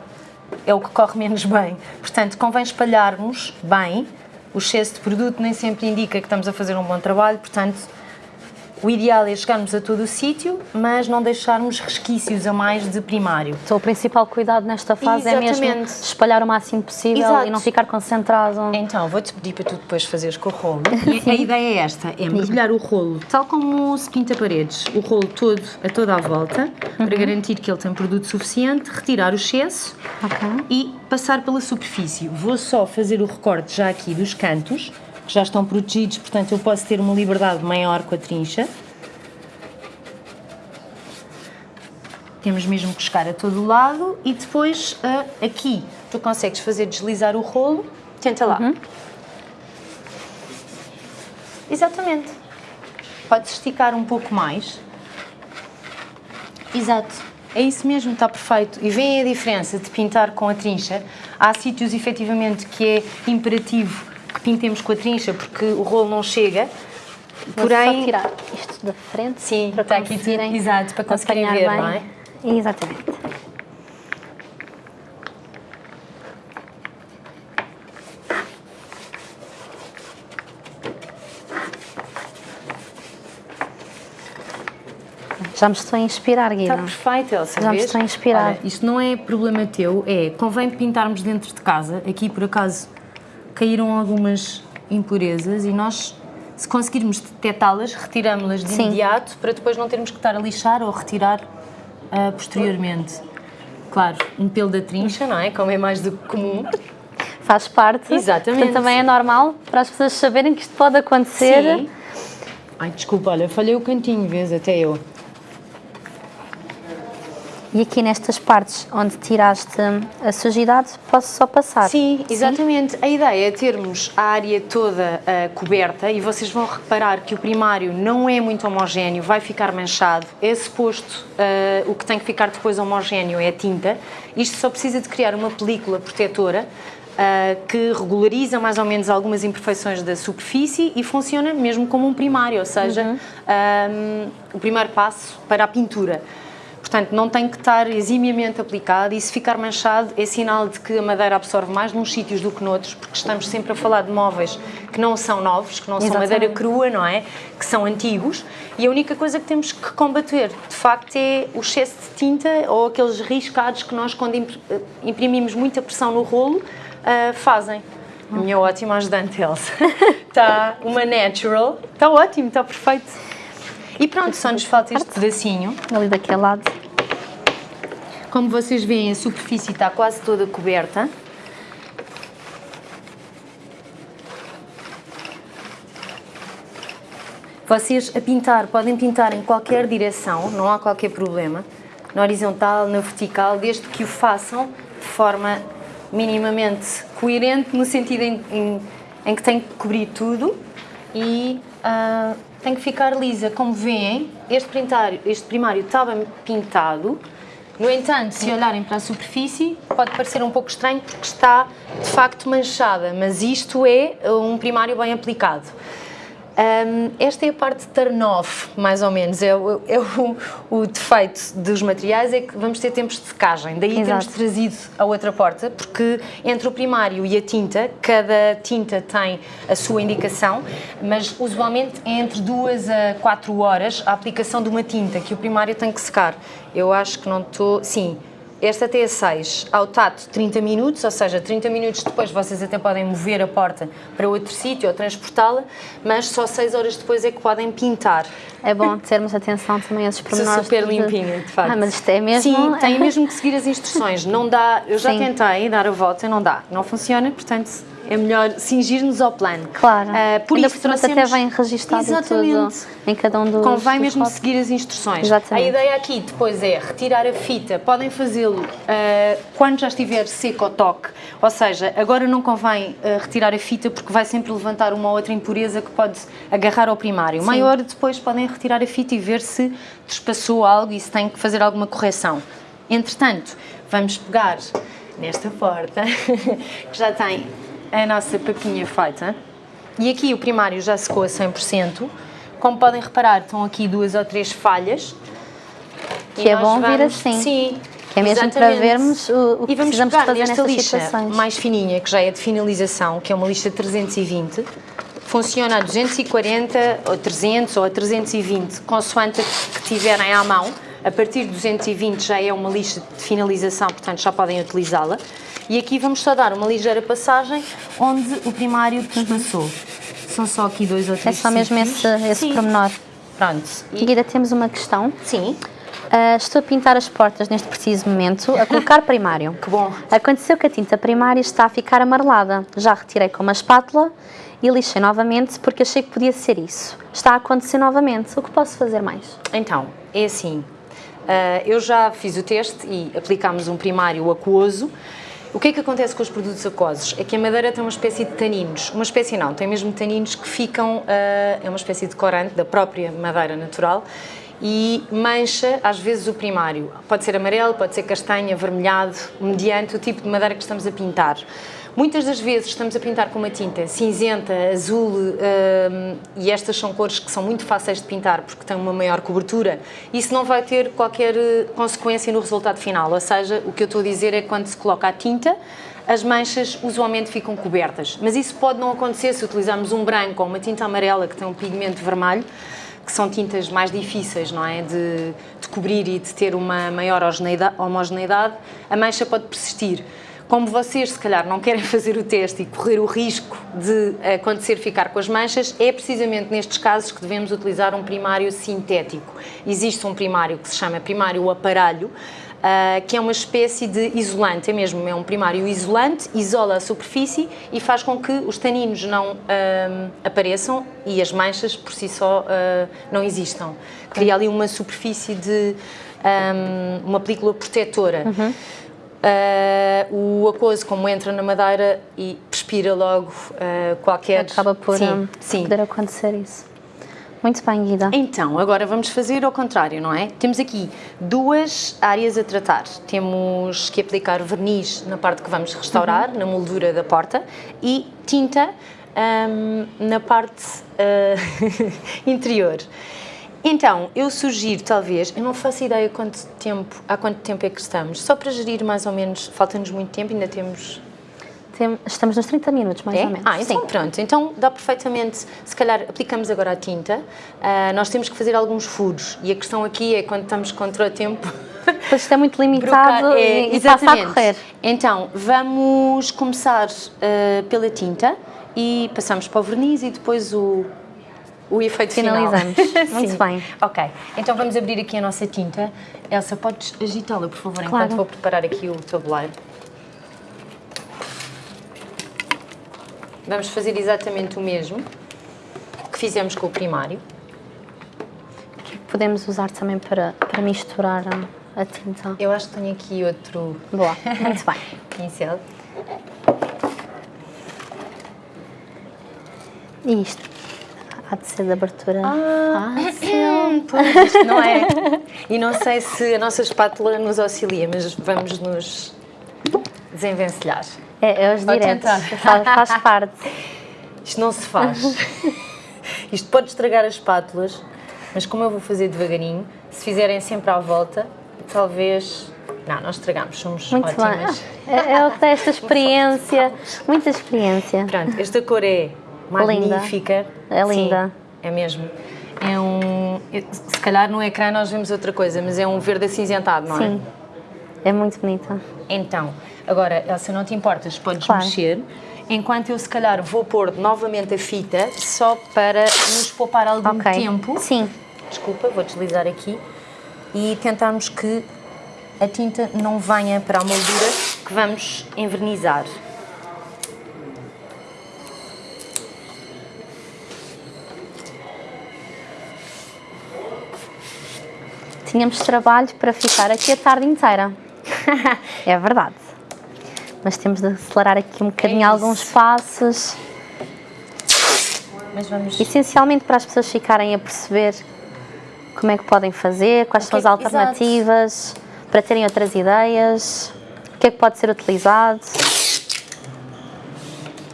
é o que corre menos bem. Portanto, convém espalharmos bem. O excesso de produto nem sempre indica que estamos a fazer um bom trabalho, portanto, o ideal é chegarmos a todo o sítio, mas não deixarmos resquícios a mais de primário. Então, o principal cuidado nesta fase é mesmo Exatamente. espalhar o máximo possível Exato. e não ficar concentrado. Então, vou-te pedir para tu depois fazeres com o rolo. E a ideia é esta, é mergulhar o rolo, tal como se pinta paredes, o rolo todo a toda a volta, para garantir que ele tem produto suficiente, retirar o excesso Ok. e passar pela superfície. Vou só fazer o recorte já aqui dos cantos, que já estão protegidos, portanto eu posso ter uma liberdade maior com a trincha. Temos mesmo que chegar a todo o lado e depois ah, aqui tu consegues fazer deslizar o rolo. Tenta lá. Exatamente. Podes esticar um pouco mais. Exato. É isso mesmo, está perfeito. E vem a diferença de pintar com a trincha. Há sítios, efetivamente, que é imperativo pintemos com a trincha porque o rolo não chega. Vou Porém, só tirar isto da frente Sim, para está aqui conseguirem exato, para conseguirem ver, bem. não é? Exatamente. Já me estou a inspirar, Guida. Está perfeito, Elsa. Já me estou a inspirar. Olha, isto não é problema teu, é convém pintarmos dentro de casa. Aqui, por acaso, caíram algumas impurezas e nós, se conseguirmos detectá-las, retiramos-las de Sim. imediato para depois não termos que estar a lixar ou retirar ah, posteriormente. Claro, um pelo da trincha, não é? Como é mais do que comum. Faz parte. Exatamente. Portanto, também é normal para as pessoas saberem que isto pode acontecer. Sim. Ai, desculpa, olha, falhei o cantinho, vês, até eu. E aqui nestas partes onde tiraste a sujidade, posso só passar? Sim, exatamente. Sim? A ideia é termos a área toda uh, coberta e vocês vão reparar que o primário não é muito homogéneo, vai ficar manchado. É suposto, uh, o que tem que ficar depois homogéneo é a tinta. Isto só precisa de criar uma película protetora uh, que regulariza mais ou menos algumas imperfeições da superfície e funciona mesmo como um primário, ou seja, uhum. um, o primeiro passo para a pintura. Portanto, não tem que estar eximiamente aplicado e se ficar manchado é sinal de que a madeira absorve mais nos sítios do que noutros, porque estamos sempre a falar de móveis que não são novos, que não Exatamente. são madeira crua, não é? Que são antigos e a única coisa que temos que combater, de facto, é o excesso de tinta ou aqueles riscados que nós, quando imprimimos muita pressão no rolo, uh, fazem. A minha ótima ajudante, Elsa. Está uma natural. Está ótimo, está perfeito. E pronto, só nos falta este pedacinho. Ali daquele lado. Como vocês veem, a superfície está quase toda coberta. Vocês a pintar, podem pintar em qualquer direção, não há qualquer problema. Na horizontal, na vertical, desde que o façam de forma minimamente coerente no sentido em, em, em que tem que cobrir tudo e uh, tem que ficar lisa. Como veem, este, este primário estava pintado, no entanto, se olharem para a superfície, pode parecer um pouco estranho porque está de facto manchada, mas isto é um primário bem aplicado. Um, esta é a parte turn-off, mais ou menos, é, o, é o, o, defeito dos materiais, é que vamos ter tempos de secagem, daí Exato. temos trazido a outra porta, porque entre o primário e a tinta, cada tinta tem a sua indicação, mas usualmente é entre duas a quatro horas a aplicação de uma tinta, que o primário tem que secar. Eu acho que não estou... sim, esta T6 ao tato 30 minutos, ou seja, 30 minutos depois vocês até podem mover a porta para outro sítio ou transportá-la, mas só 6 horas depois é que podem pintar. É bom termos atenção também a esses pormenores. Super limpinha, de facto. Ah, mas isto é mesmo... Sim, tem mesmo que seguir as instruções. Não dá, eu já Sim. tentei dar a volta e não dá. Não funciona, portanto é melhor cingir-nos ao plano. Claro. Uh, por Ainda isso, por até vem registado Exatamente. tudo em cada um dos Convém dos mesmo seguir as instruções. Exatamente. A ideia aqui depois é retirar a fita. Podem fazê-lo uh, quando já estiver seco ao toque. Ou seja, agora não convém uh, retirar a fita porque vai sempre levantar uma ou outra impureza que pode agarrar ao primário. Sim. Maior depois podem retirar a fita e ver se despassou algo e se tem que fazer alguma correção. Entretanto, vamos pegar nesta porta que já tem a nossa papinha feita. E aqui o primário já secou a 100%. Como podem reparar, estão aqui duas ou três falhas. Que é bom vamos, vir assim. Sim. Que é mesmo exatamente. para vermos o, o que e vamos precisamos fazer nesta lixa situações. mais fininha, que já é de finalização, que é uma lixa 320. Funciona a 240, ou 300, ou a 320, consoante que tiverem à mão. A partir de 220 já é uma lixa de finalização, portanto já podem utilizá-la. E aqui vamos só dar uma ligeira passagem onde o primário passou. São só aqui dois ou três É só mesmo esse, esse Sim. pormenor. Pronto. E... Guida, temos uma questão. Sim. Uh, estou a pintar as portas neste preciso momento, a colocar primário. que bom. Aconteceu que a tinta primária está a ficar amarelada. Já retirei com uma espátula e lixei novamente porque achei que podia ser isso. Está a acontecer novamente. O que posso fazer mais? Então, é assim. Uh, eu já fiz o teste e aplicámos um primário aquoso o que é que acontece com os produtos aquosos? É que a madeira tem uma espécie de taninos, uma espécie não, tem mesmo taninos que ficam, uh, é uma espécie de corante da própria madeira natural e mancha às vezes o primário. Pode ser amarelo, pode ser castanho, avermelhado, mediante o tipo de madeira que estamos a pintar. Muitas das vezes estamos a pintar com uma tinta cinzenta, azul, um, e estas são cores que são muito fáceis de pintar porque têm uma maior cobertura. Isso não vai ter qualquer eh, consequência no resultado final, ou seja, o que eu estou a dizer é que quando se coloca a tinta, as manchas usualmente ficam cobertas. Mas isso pode não acontecer se utilizarmos um branco ou uma tinta amarela que tem um pigmento vermelho, que são tintas mais difíceis não é? de, de cobrir e de ter uma maior homogeneidade, a mancha pode persistir. Como vocês, se calhar, não querem fazer o teste e correr o risco de acontecer ficar com as manchas, é precisamente nestes casos que devemos utilizar um primário sintético. Existe um primário que se chama primário aparelho, Uh, que é uma espécie de isolante, é mesmo, é um primário isolante, isola a superfície e faz com que os taninos não uh, apareçam e as manchas por si só uh, não existam. Cria ali uma superfície de um, uma película protetora. Uhum. Uh, o aquoso, como entra na madeira e respira logo uh, qualquer... Acaba por sim, sim. poder acontecer isso. Muito bem, Guida. Então, agora vamos fazer ao contrário, não é? Temos aqui duas áreas a tratar. Temos que aplicar verniz na parte que vamos restaurar, uhum. na moldura da porta, e tinta um, na parte uh, interior. Então, eu sugiro, talvez, eu não faço ideia quanto tempo, há quanto tempo é que estamos, só para gerir mais ou menos, falta-nos muito tempo, ainda temos estamos nos 30 minutos, mais é? ou menos. Ah, então Sim. pronto. Então dá perfeitamente, se calhar aplicamos agora a tinta, uh, nós temos que fazer alguns furos e a questão aqui é quando estamos contra o tempo... Pois isto é muito limitado é, e, e passa a correr. Então, vamos começar uh, pela tinta e passamos para o verniz e depois o, o efeito Finalizamos. final. Muito bem. Ok, então vamos abrir aqui a nossa tinta. Elsa, podes agitá-la, por favor, claro. enquanto vou preparar aqui o tabuleiro. Vamos fazer exatamente o mesmo que fizemos com o primário. Podemos usar também para, para misturar a, a tinta. Eu acho que tenho aqui outro... Boa, muito bem. Pincel. E isto? Há de ser de abertura ah, fácil. Pois, não é. E não sei se a nossa espátula nos auxilia, mas vamos nos desenvencilhar. É, é os diretos, faz, faz parte. Isto não se faz. Isto pode estragar as espátulas, mas como eu vou fazer devagarinho, se fizerem sempre à volta, talvez... Não, nós estragamos, somos Muito ótimas. Bem. É, é o que dá esta experiência, muita experiência. Pronto, esta cor é magnífica. Linda. É linda. Sim, é mesmo. É um... Se calhar no ecrã nós vemos outra coisa, mas é um verde acinzentado, não é? Sim, é muito bonita. Então, Agora, Elsa, não te importas, podes claro. mexer, enquanto eu se calhar vou pôr novamente a fita, só para nos poupar algum okay. tempo. Sim. Desculpa, vou deslizar aqui. E tentarmos que a tinta não venha para a moldura que vamos envernizar. Tínhamos trabalho para ficar aqui a tarde inteira. é verdade mas temos de acelerar aqui um bocadinho é alguns passos. Mas vamos... Essencialmente para as pessoas ficarem a perceber como é que podem fazer, quais okay, são as alternativas, exato. para terem outras ideias, o que é que pode ser utilizado.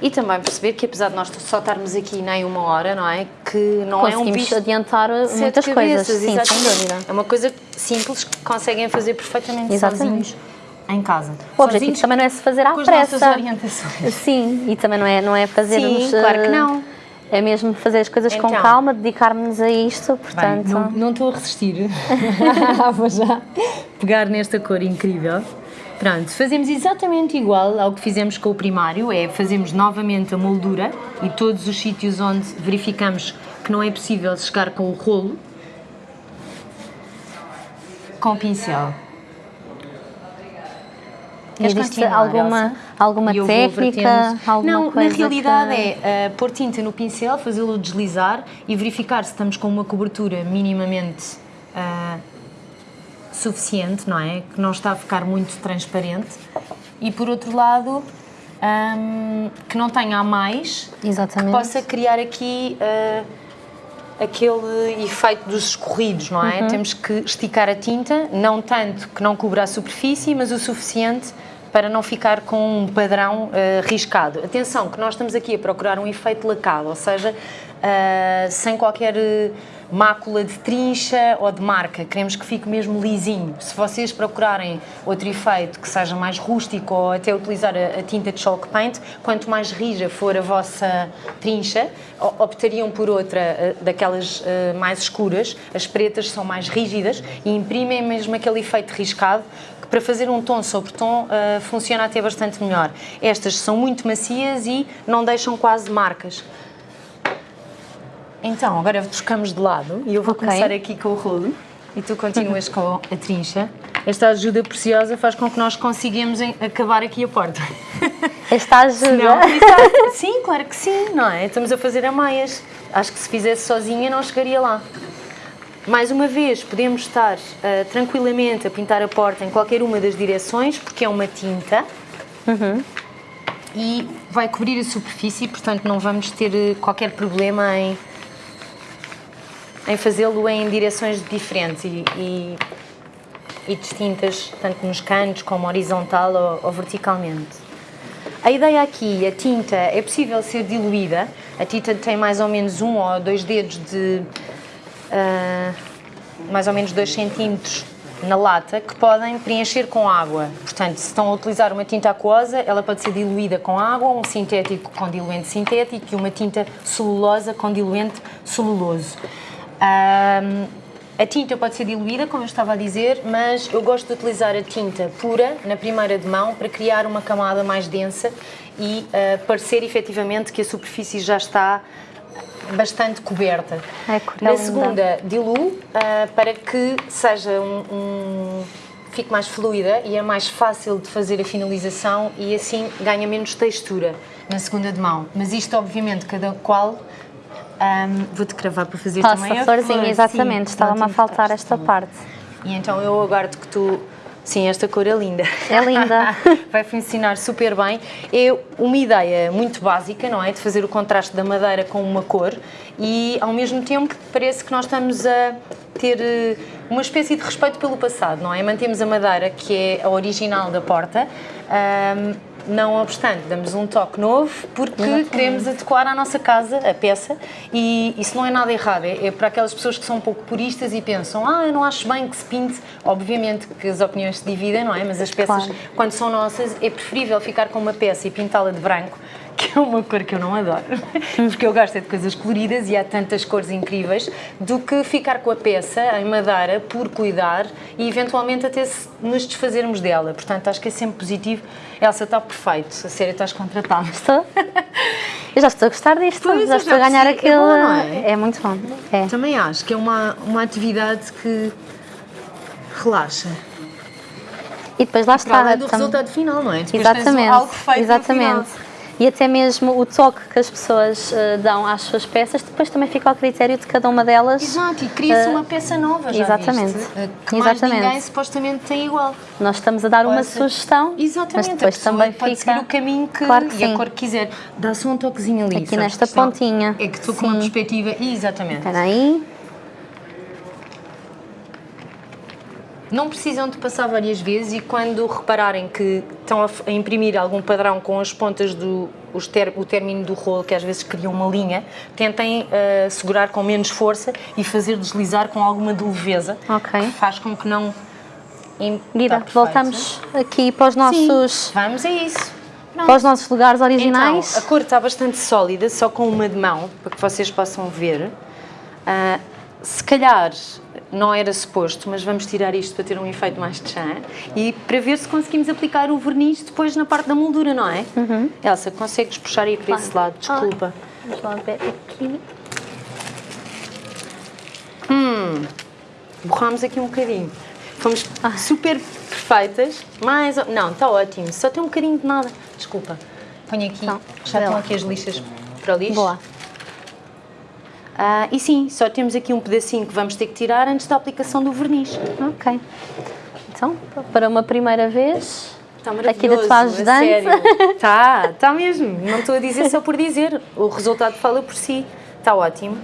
E também perceber que apesar de nós só estarmos aqui nem uma hora, não é? Que não é um bicho adiantar muitas cabeças, coisas, sim, sem dúvida. É uma coisa simples que conseguem fazer perfeitamente Exatamente. sozinhos em casa. O objetivo também não é se fazer à com pressa. As orientações. Sim, e também não é, não é fazermos... Sim, claro que não. É mesmo fazer as coisas então, com calma, dedicarmos-nos a isto, portanto... Bem, não, não estou a resistir. Vou já pegar nesta cor incrível. Pronto, fazemos exatamente igual ao que fizemos com o primário, é fazemos novamente a moldura e todos os sítios onde verificamos que não é possível chegar com o rolo, com o pincel. Existe alguma, alguma técnica? Alguma não, na realidade que... é uh, pôr tinta no pincel, fazê-lo deslizar e verificar se estamos com uma cobertura minimamente uh, suficiente, não é? Que não está a ficar muito transparente. E por outro lado, um, que não tenha a mais, Exatamente. que possa criar aqui uh, aquele efeito dos escorridos, não é? Uhum. Temos que esticar a tinta, não tanto que não cubra a superfície, mas o suficiente para não ficar com um padrão uh, riscado. Atenção, que nós estamos aqui a procurar um efeito lacado, ou seja, uh, sem qualquer mácula de trincha ou de marca, queremos que fique mesmo lisinho. Se vocês procurarem outro efeito que seja mais rústico ou até utilizar a, a tinta de chalk paint, quanto mais rija for a vossa trincha, optariam por outra daquelas mais escuras, as pretas são mais rígidas e imprimem mesmo aquele efeito riscado para fazer um tom sobre tom uh, funciona até bastante melhor. Estas são muito macias e não deixam quase marcas. Então, agora buscamos de lado e eu vou okay. começar aqui com o rolo e tu continuas com a trincha. Esta ajuda preciosa faz com que nós consigamos acabar aqui a porta. Esta ajuda? Não, sim, claro que sim, não é? Estamos a fazer a. Acho que se fizesse sozinha não chegaria lá. Mais uma vez, podemos estar uh, tranquilamente a pintar a porta em qualquer uma das direções, porque é uma tinta. Uhum. E vai cobrir a superfície, portanto não vamos ter eh, qualquer problema em, em fazê-lo em direções diferentes e, e, e, distintas, tanto nos cantos como horizontal ou, ou verticalmente. A ideia aqui, a tinta, é possível ser diluída. A tinta tem mais ou menos um ou dois dedos de uh, mais ou menos 2 centímetros na lata que podem preencher com água. Portanto, se estão a utilizar uma tinta aquosa, ela pode ser diluída com água, um sintético com diluente sintético e uma tinta celulosa com diluente celuloso. Um, a tinta pode ser diluída, como eu estava a dizer, mas eu gosto de utilizar a tinta pura na primeira de mão para criar uma camada mais densa e uh, parecer efetivamente que a superfície já está bastante coberta. É Na segunda, diluo uh, para que seja um, um, fique mais fluida e é mais fácil de fazer a finalização e assim ganha menos textura na segunda de mão. Mas isto, obviamente, cada qual um, Vou-te cravar para fazer Passa também a florzinha, exatamente. Estava-me a faltar esta parte. E então eu aguardo que tu Sim, esta cor é linda. É linda. Vai funcionar super bem. É uma ideia muito básica, não é? De fazer o contraste da madeira com uma cor e, ao mesmo tempo, parece que nós estamos a ter eh, uma espécie de respeito pelo passado, não é? Mantemos a madeira, que é a original da porta, um, não obstante, damos um toque novo porque Exatamente. queremos adequar à nossa casa a peça e isso não é nada errado, é, é para aquelas pessoas que são um pouco puristas e pensam ah, eu não acho bem que se pinte, obviamente que as opiniões se dividem, não é? Mas as peças, claro. quando são nossas, é preferível ficar com uma peça e pintá-la de branco que é uma cor que eu não adoro, porque eu gosto é de coisas coloridas e há tantas cores incríveis, do que ficar com a peça em madeira por cuidar e eventualmente até nos desfazermos dela. Portanto, acho que é sempre positivo. Elsa, está perfeito, a sério, estás contratada. Estou. Eu já estou a gostar disto, pois, já estou a ganhar aquele... É, bom, é? é muito bom. É. Também acho que é uma, uma atividade que relaxa. E depois lá está. Para do resultado final, não é? Depois exatamente. algo feito exatamente e até mesmo o toque que as pessoas uh, dão às suas peças, depois também fica ao critério de cada uma delas. Exato, e cria-se uh, uma peça nova, já Exatamente. Viste? Eh, que mais exatamente. ninguém supostamente tem igual. Nós estamos a dar uma sugestão, exatamente, mas depois também pode fica... o caminho que, claro que e sim. a cor que quiser. Dá-se um toquezinho ali. Aqui nesta pontinha. É que estou com uma perspectiva... Exatamente. Espera aí. Não precisam de passar várias vezes e quando repararem que estão a, imprimir algum padrão com as pontas do ter, o término do rolo, que às vezes cria uma linha, tentem uh, segurar com menos força e fazer deslizar com alguma leveza, okay. faz com que não... Guida, tá voltamos aqui para os nossos... Sim, vamos a isso. Pronto. Para os nossos lugares originais. Então, a cor está bastante sólida, só com uma de mão, para que vocês possam ver. Uh, se calhar não era suposto, mas vamos tirar isto para ter um efeito mais de chã e para ver se conseguimos aplicar o verniz depois na parte da moldura, não é? Uhum. Elsa, consegues puxar aí para claro. esse lado? Desculpa. vamos lá ver aqui. Hum, borramos aqui um bocadinho. Fomos ah. super perfeitas, mas... Não, está ótimo, só tem um bocadinho de nada. Desculpa. Põe aqui, então, já estão aqui as lixas para o lixo. Boa. Uh, e sim, só temos aqui um pedacinho que vamos ter que tirar antes da aplicação do verniz. Ok. Então, para uma primeira vez, Está aqui da tua ajudante. Está, está mesmo. Não estou a dizer só por dizer. O resultado fala por si. Está ótimo.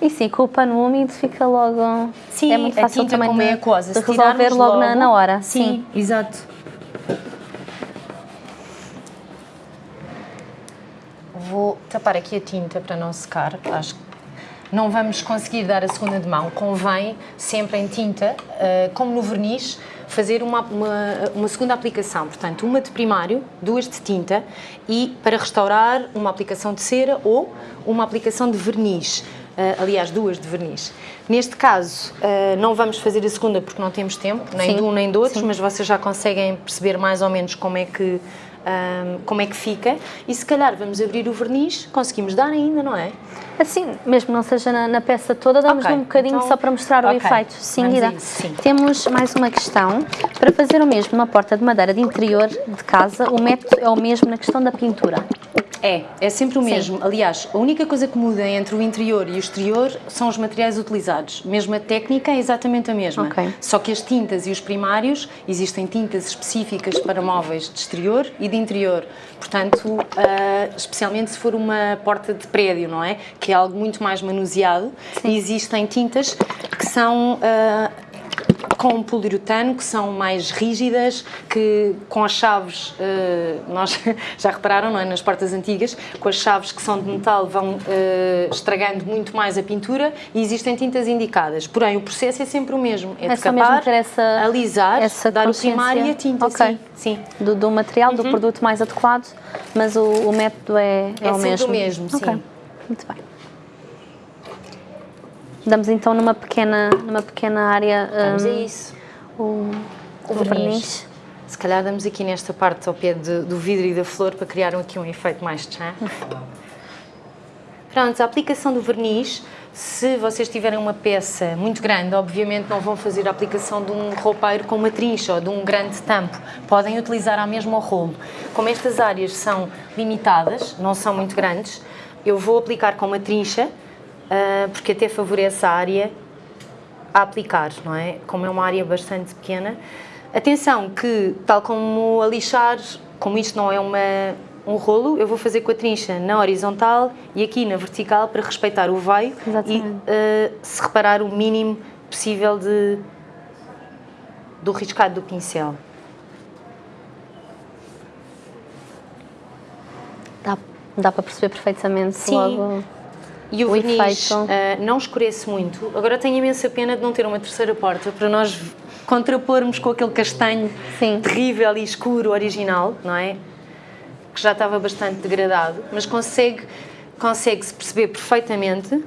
E sim, com o pano úmido fica logo... Sim, é muito fácil também como é aquosa. de resolver logo, logo na, na, hora. Sim, sim, exato. Vou tapar aqui a tinta para não secar, acho que não vamos conseguir dar a segunda de mão, convém sempre em tinta, uh, como no verniz, fazer uma, uma, uma, segunda aplicação, portanto uma de primário, duas de tinta e para restaurar uma aplicação de cera ou uma aplicação de verniz, uh, aliás duas de verniz. Neste caso uh, não vamos fazer a segunda porque não temos tempo, nem sim, de um nem do outro, mas vocês já conseguem perceber mais ou menos como é que um, como é que fica e se calhar vamos abrir o verniz, conseguimos dar ainda, não é? Assim, mesmo não seja na, na peça toda, damos okay. um bocadinho então, só para mostrar okay. o efeito. Sim. Sim. Temos mais uma questão. Para fazer o mesmo numa porta de madeira de interior de casa, o método é o mesmo na questão da pintura? É, é sempre o Sim. mesmo. Aliás, a única coisa que muda entre o interior e o exterior são os materiais utilizados. Mesmo a técnica é exatamente a mesma. Ok. Só que as tintas e os primários, existem tintas específicas para móveis de exterior e de interior. Portanto, ah, especialmente se for uma porta de prédio, não é? Que é algo muito mais manuseado. Existem tintas que são ah, com poliuretano, que são mais rígidas, que com as chaves, eh, nós já repararam, não é? Nas portas antigas, com as chaves que são de metal vão eh, estragando muito mais a pintura e existem tintas indicadas. Porém, o processo é sempre o mesmo. É, É decapar, essa- alisar, essa dar o primário e a tinta, Ok. sim. sim. Do, do material, do produto mais adequado, mas o, o método é, é, É o mesmo. o mesmo, sim. Muito bem. Damos então numa pequena, numa pequena área Vamos a hum, isso. o, O o verniz. verniz. Se calhar damos aqui nesta parte ao pé de- do vidro e da flor para criar aqui um efeito mais tchan. Pronto, a aplicação do verniz, se vocês tiverem uma peça muito grande, obviamente não vão fazer a aplicação de um roupeiro com uma trincha ou de um grande tampo. Podem utilizar a mesma rolo. Como estas áreas são limitadas, não são muito grandes, eu vou aplicar com uma trincha, porque até favorece a área a aplicar, não é? Como é uma área bastante pequena. Atenção que, tal como a lixar, como isto não é uma, um rolo, eu vou fazer com a trincha na horizontal e aqui na vertical para respeitar o veio Exatamente. e eh, se reparar o mínimo possível de, do riscado do pincel. Dá, dá para perceber perfeitamente Sim. logo. E o, O verniz efeito. eh, não escurece muito. Agora tenho imensa pena de não ter uma terceira porta para nós contrapormos com aquele castanho Sim. terrível e escuro original, não é? Que já estava bastante degradado, mas consegue consegue-se perceber perfeitamente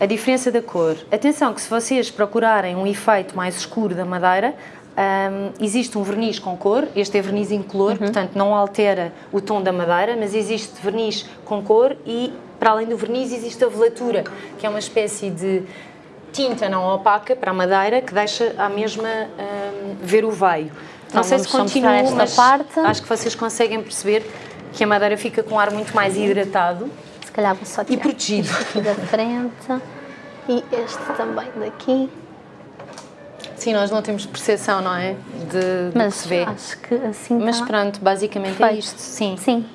a diferença da cor. Atenção que se vocês procurarem um efeito mais escuro da madeira, hum, existe um verniz com cor, este é verniz incolor, portanto não altera o tom da madeira, mas existe verniz com cor e para além do verniz existe a velatura, que é uma espécie de tinta não opaca para a madeira que deixa à mesma hum, ver o veio. Então não sei se continua, esta mas parte. acho que vocês conseguem perceber que a madeira fica com um ar muito mais hidratado Se calhar vou só e tirar protegido. aqui da frente e este também daqui. Sim, nós não temos percepção, não é? De, Mas que se vê. acho que assim Mas tá. pronto, basicamente é Perfeito. isto. Sim. Sim.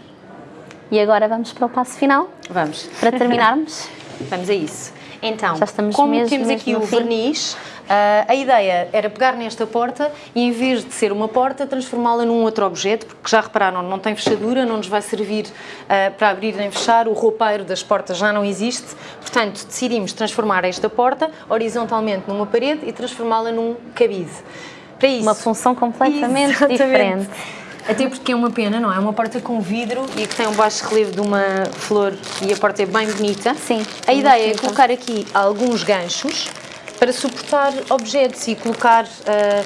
E agora vamos para o passo final, Vamos. para terminarmos. Vamos a isso. Então, Já estamos como mesmo- temos mesmo aqui o fim. verniz, ah, a ideia era pegar nesta porta e em vez de ser uma porta, transformá-la num outro objeto, porque já repararam, não tem fechadura, não nos vai servir ah, para abrir nem fechar, o roupeiro das portas já não existe, portanto decidimos transformar esta porta horizontalmente numa parede e transformá-la num cabide. Para isso, Uma função completamente Exatamente. diferente. Até porque é uma pena, não é? É uma porta com vidro e que tem um baixo relevo de uma flor e a porta é bem bonita. Sim, A ideia é bonita. colocar aqui alguns ganchos para suportar objetos e colocar. ah,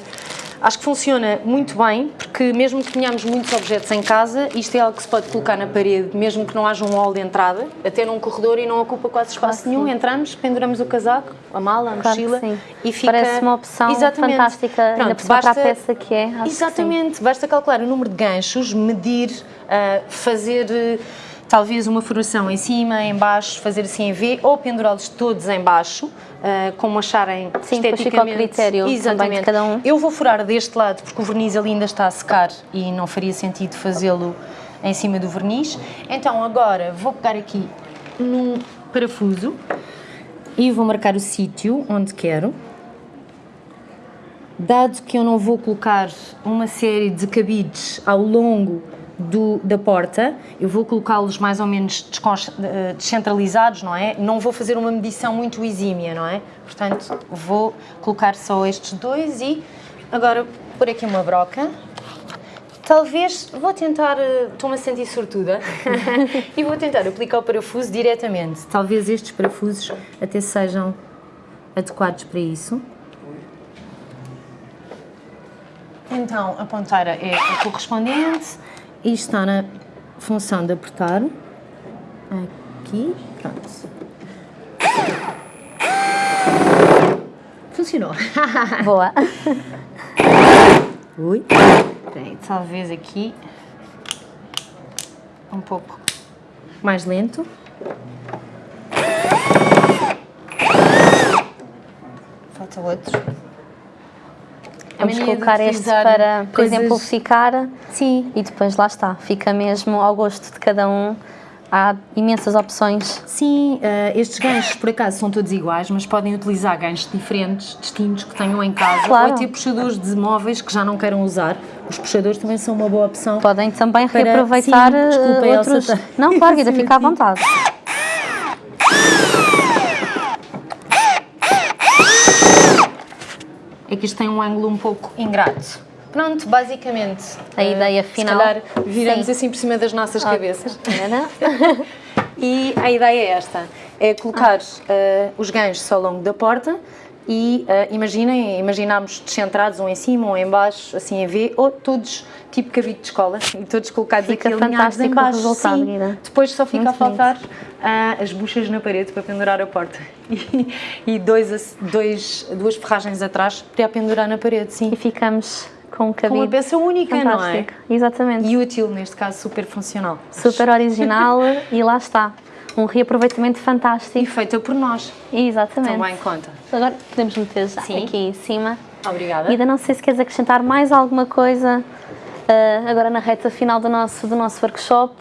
acho que funciona muito bem, porque mesmo que tenhamos muitos objetos em casa, isto é algo que se pode colocar na parede, mesmo que não haja um hall de entrada, até num corredor e não ocupa quase espaço Claro nenhum. sim. Entramos, penduramos o casaco, a mala, a Claro mochila e fica. Parece uma opção Exatamente. fantástica, Pronto, cima para a basta- peça que é. Acho que. Exatamente, basta calcular o número de ganchos, medir, ah, fazer eh, talvez uma furação em cima, em baixo, fazer assim em V, ou pendurá-los todos em baixo, ah, como acharem Sim, esteticamente. critério também de Exatamente. cada um. Eu vou furar deste lado porque o verniz ali ainda está a secar e não faria sentido fazê-lo em cima do verniz. Então agora vou pegar aqui num parafuso e vou marcar o sítio onde quero. Dado que eu não vou colocar uma série de cabides ao longo do- da porta, eu vou colocá-los mais ou menos eh, descentralizados, não é? Não vou fazer uma medição muito exímia, não é? Portanto, vou colocar só estes dois e agora por aqui uma broca. Talvez, vou tentar, eh, estou-me a sentir sortuda, e vou tentar aplicar o parafuso diretamente. Talvez estes parafusos até sejam adequados para isso. Então, a ponteira é a correspondente e está na função de apertar. Aqui, pronto. Funcionou. Boa. Ui. Peraí, talvez aqui um pouco Mais lento. Falta outro. Vamos colocar este para, por coisas- exemplificar Sim, e depois lá está, fica mesmo ao gosto de cada um. Há imensas opções. Sim, eh, estes ganchos por acaso são todos iguais, mas podem utilizar ganchos diferentes, distintos, que tenham em casa, Claro. ou até puxadores de móveis que já não queiram usar. Os puxadores também são uma boa opção. Podem também Para- reaproveitar sim, eh, desculpa, Elsa, outros. tá- Não, claro, Guida, fica à vontade. É que isto tem um ângulo um pouco ingrato. Pronto, basicamente. A ideia Se final. calhar viramos Sim. assim por cima das nossas cabeças. Era? E a ideia é esta: é colocar eh, os ganchos ao longo da porta e eh, imaginem, imaginamos descentrados um em cima, um em baixo, assim a V, ou todos tipo cavito de escola, e todos colocados Fica aqui alinhados em fantástico baixo. resultado, Sim. Depois só fica Muito a faltar ah, as buchas na parede para pendurar a porta e, e dois, dois, duas ferragens atrás para pendurar na parede, sim. E ficamos com um Com cabide. uma peça única, não é? Fantástico. Exatamente. E útil, neste caso, super funcional. Super original e lá está. Um reaproveitamento E fantástico. feita por nós, Exatamente. também conta. Agora podemos meter já Sim. aqui em cima. Obrigada. Ainda não sei se queres acrescentar mais alguma coisa ah, agora na reta final do nosso, do nosso workshop.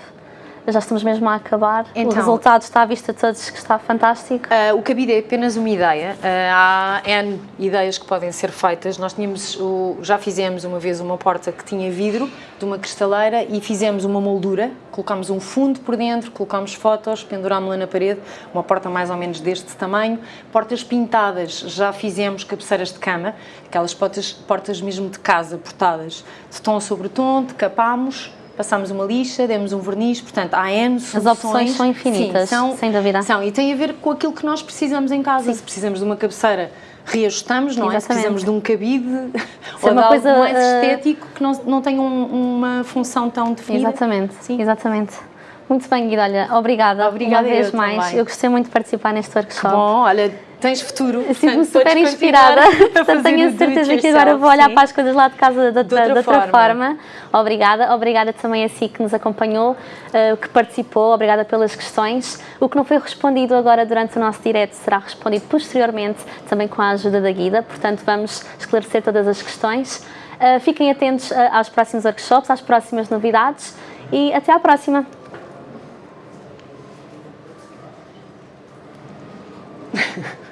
Já estamos mesmo a acabar. Então. o resultado está à vista de todos que está fantástico. Ah, o cabide é apenas uma ideia. Ah, há N ideias que podem ser feitas. Nós tínhamos, o- já fizemos uma vez uma porta que tinha vidro de uma cristaleira e fizemos uma moldura. Colocámos um fundo por dentro, colocámos fotos, pendurámos-la na parede. Uma porta mais ou menos deste tamanho. Portas pintadas, já fizemos cabeceiras de cama, aquelas portas, portas mesmo de casa, portadas de tom sobre tom, decapámos. Passámos uma lixa, demos um verniz, portanto há N soluções. opções são infinitas, Sim, são, sem dúvida. são, e tem a ver com aquilo que nós precisamos em casa. Se precisamos de uma cabeceira, reajustamos, não é? Se Exatamente. precisamos de um cabide ou é uma de coisa, algo mais eh, estético que não, não tenha um- uma função tão definida. Exatamente, Sim. exatamente. Muito bem, Guida, olha, obrigada, Obrigada uma vez mais. também. Eu gostei muito de participar neste workshop. Bom, olha, tens futuro. Sinto-me super inspirada, portanto tenho a certeza que agora vou olhar sim. para as coisas lá de casa de, outra, de outra forma. forma. Obrigada, obrigada também a si que nos acompanhou, eh, que participou, obrigada pelas questões. O que não foi respondido agora durante o nosso direto será respondido posteriormente, também com a ajuda da Guida, portanto vamos esclarecer todas as questões. Eh, fiquem atentos eh, aos próximos workshops, às próximas novidades e até à próxima!